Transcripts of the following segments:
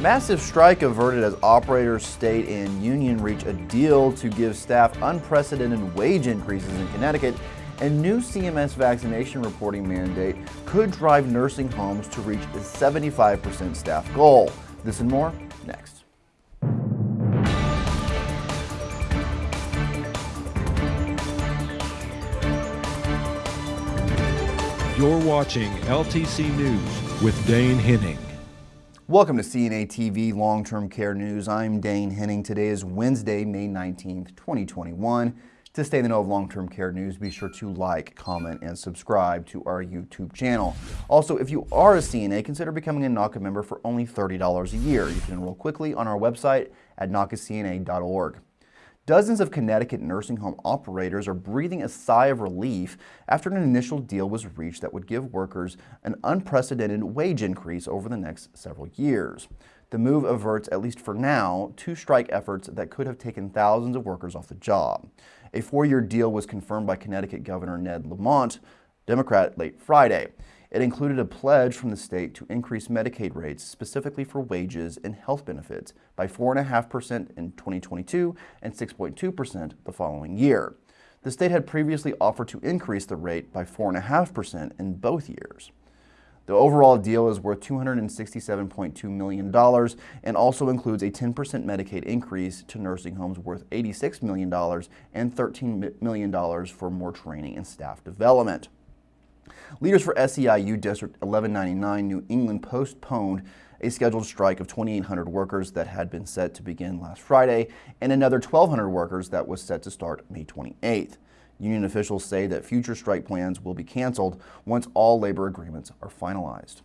Massive strike averted as operators, state, and union reach a deal to give staff unprecedented wage increases in Connecticut and new CMS vaccination reporting mandate could drive nursing homes to reach a 75% staff goal. This and more next. You're watching LTC News with Dane Henning. Welcome to CNA TV Long-Term Care News. I'm Dane Henning. Today is Wednesday, May 19th, 2021. To stay in the know of long-term care news, be sure to like, comment, and subscribe to our YouTube channel. Also, if you are a CNA, consider becoming a NAHCA member for only $30 a year. You can enroll quickly on our website at NAHCACNA.org. Dozens of Connecticut nursing home operators are breathing a sigh of relief after an initial deal was reached that would give workers an unprecedented wage increase over the next several years. The move averts, at least for now, two strike efforts that could have taken thousands of workers off the job. A four-year deal was confirmed by Connecticut Governor Ned Lamont, Democrat, late Friday. It included a pledge from the state to increase Medicaid rates specifically for wages and health benefits by 4.5% in 2022 and 6.2% the following year. The state had previously offered to increase the rate by 4.5% in both years. The overall deal is worth $267.2 million and also includes a 10% Medicaid increase to nursing homes worth $86 million and $13 million for more training and staff development. Leaders for SEIU District 1199 New England postponed a scheduled strike of 2,800 workers that had been set to begin last Friday and another 1,200 workers that was set to start May 28th. Union officials say that future strike plans will be canceled once all labor agreements are finalized.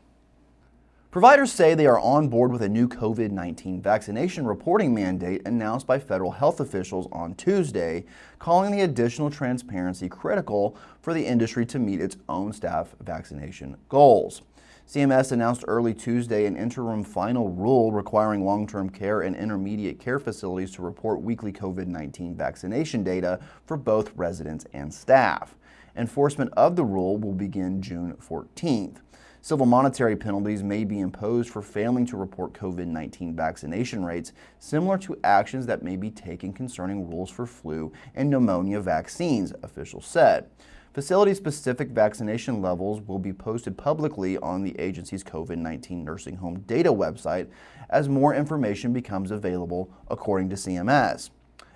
Providers say they are on board with a new COVID-19 vaccination reporting mandate announced by federal health officials on Tuesday, calling the additional transparency critical for the industry to meet its own staff vaccination goals. CMS announced early Tuesday an interim final rule requiring long-term care and intermediate care facilities to report weekly COVID-19 vaccination data for both residents and staff. Enforcement of the rule will begin June 14th. Civil monetary penalties may be imposed for failing to report COVID-19 vaccination rates, similar to actions that may be taken concerning rules for flu and pneumonia vaccines, officials said. Facility-specific vaccination levels will be posted publicly on the agency's COVID-19 nursing home data website as more information becomes available, according to CMS.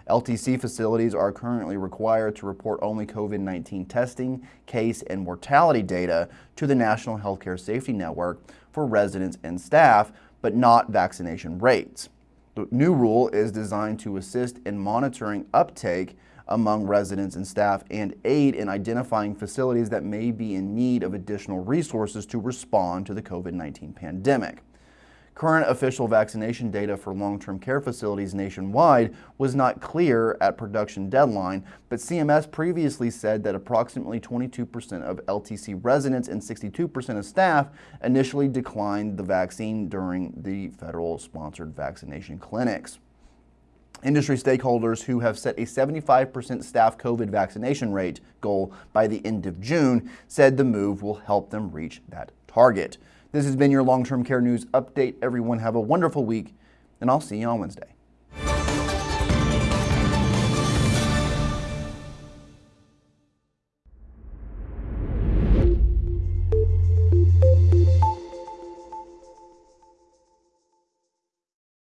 LTC facilities are currently required to report only COVID-19 testing, case, and mortality data to the National Healthcare Safety Network for residents and staff, but not vaccination rates. The new rule is designed to assist in monitoring uptake among residents and staff and aid in identifying facilities that may be in need of additional resources to respond to the COVID-19 pandemic. Current official vaccination data for long-term care facilities nationwide was not clear at production deadline, but CMS previously said that approximately 22% of LTC residents and 62% of staff initially declined the vaccine during the federal-sponsored vaccination clinics. Industry stakeholders who have set a 75% staff COVID vaccination rate goal by the end of June said the move will help them reach that target. This has been your long-term care news update. Everyone have a wonderful week, and I'll see you on Wednesday.